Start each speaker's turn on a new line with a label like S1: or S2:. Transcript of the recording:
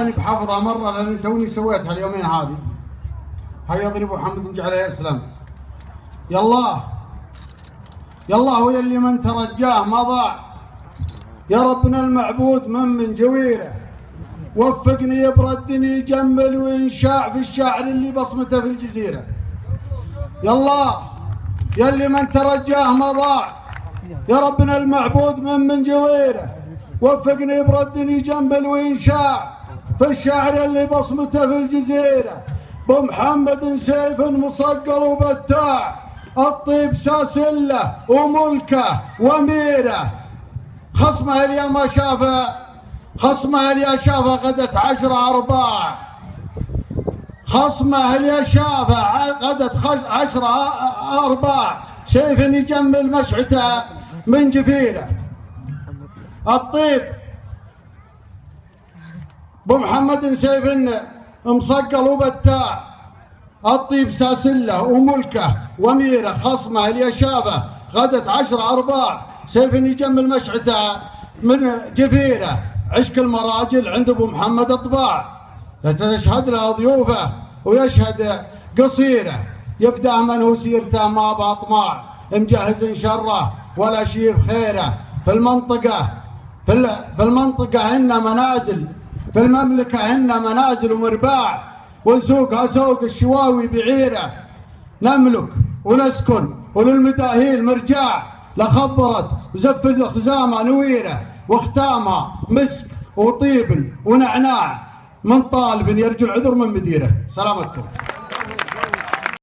S1: أنا بحافظها مرة لأن توني سويتها اليومين هذه. هيا اضربوا محمد بن عليه السلام يلا يلا هو يلي من ترجاه ما ضاع. يا ربنا المعبود من من جويره. وفقني يبردني يجمل وينشاع في الشاعر اللي بصمته في الجزيرة. يلا يلي من ترجاه ما ضاع. يا ربنا المعبود من من جويره. وفقني يبردني يجمل وينشاع. في الشاعر اللي بصمته في الجزيرة بمحمد سيف مصقل وبتاع الطيب ساسلة وملكة وميره خصمه اليوم ما شافه خصمه اللي شافه غدت عشرة أرباع. خصمه اللي شافه غدت عشرة أرباع. سيف يجمل مشعته من جفيره. الطيب بمحمد سيف مصقل وبتاع. الطيب ساسلة وملكه وميره خصمه اللي شافه غدت عشرة أرباع. سيف يجمل مشعته من جفيره. عشق المراجل عند أبو محمد أطباع. تشهد له ضيوفه ويشهد قصيره. يفدى من هو سيرته ما بأطماع. مجهز شره ولا شيء بخيره. في المنطقة في, المنطقة هن منازل. في المملكة هن منازل ومرباع ونسوقها سوق الشواوي بعيرة. نملك ونسكن وللمداهيل مرجاع لخضرت وزف الخزامة نويرة وختامها مسك وطيب ونعناع. من طالب يرجو العذر من مديره. سلامتكم.